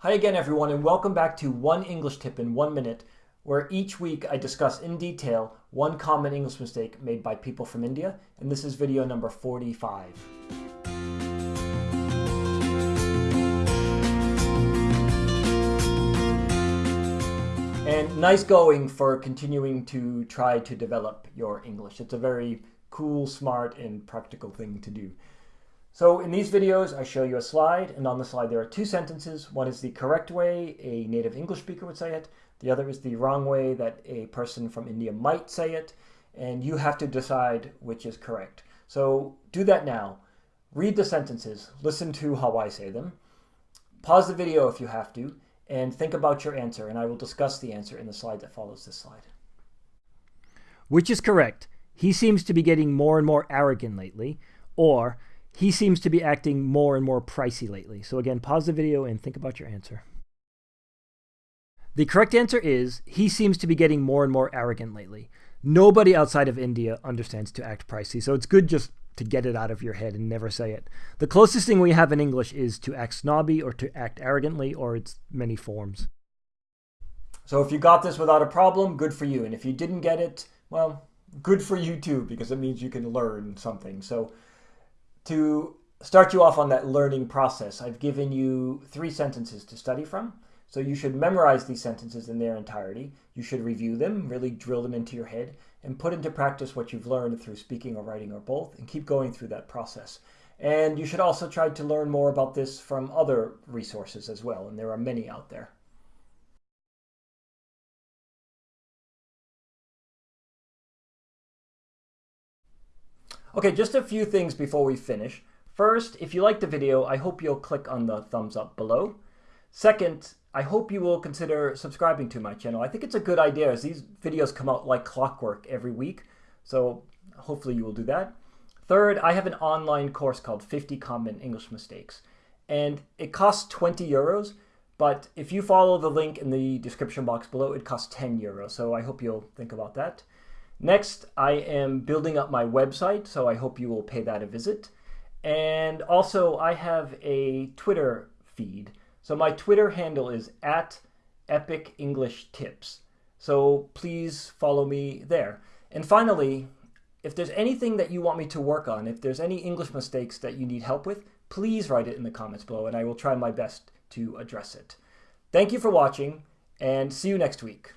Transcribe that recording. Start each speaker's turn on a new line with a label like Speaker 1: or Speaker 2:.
Speaker 1: Hi again everyone and welcome back to One English Tip in One Minute, where each week I discuss in detail one common English mistake made by people from India, and this is video number 45. And nice going for continuing to try to develop your English. It's a very cool, smart, and practical thing to do. So in these videos, I show you a slide, and on the slide there are two sentences. One is the correct way a native English speaker would say it. The other is the wrong way that a person from India might say it, and you have to decide which is correct. So do that now. Read the sentences, listen to how I say them, pause the video if you have to, and think about your answer, and I will discuss the answer in the slide that follows this slide.
Speaker 2: Which is correct? He seems to be getting more and more arrogant lately, or he seems to be acting more and more pricey lately. So again, pause the video and think about your answer. The correct answer is he seems to be getting more and more arrogant lately. Nobody outside of India understands to act pricey, so it's good just to get it out of your head and never say it. The closest thing we have in English is to act snobby or to act arrogantly or its many forms.
Speaker 1: So if you got this without a problem, good for you. And if you didn't get it, well, good for you too, because it means you can learn something. So to start you off on that learning process, I've given you three sentences to study from. So you should memorize these sentences in their entirety. You should review them, really drill them into your head, and put into practice what you've learned through speaking or writing or both, and keep going through that process. And you should also try to learn more about this from other resources as well, and there are many out there. Okay, just a few things before we finish. First, if you liked the video, I hope you'll click on the thumbs up below. Second, I hope you will consider subscribing to my channel. I think it's a good idea as these videos come out like clockwork every week. So hopefully you will do that. Third, I have an online course called 50 Common English Mistakes. And it costs 20 euros, but if you follow the link in the description box below, it costs 10 euros. So I hope you'll think about that. Next, I am building up my website, so I hope you will pay that a visit. And also, I have a Twitter feed. So my Twitter handle is at Epic English Tips. So please follow me there. And finally, if there's anything that you want me to work on, if there's any English mistakes that you need help with, please write it in the comments below and I will try my best to address it. Thank you for watching and see you next week.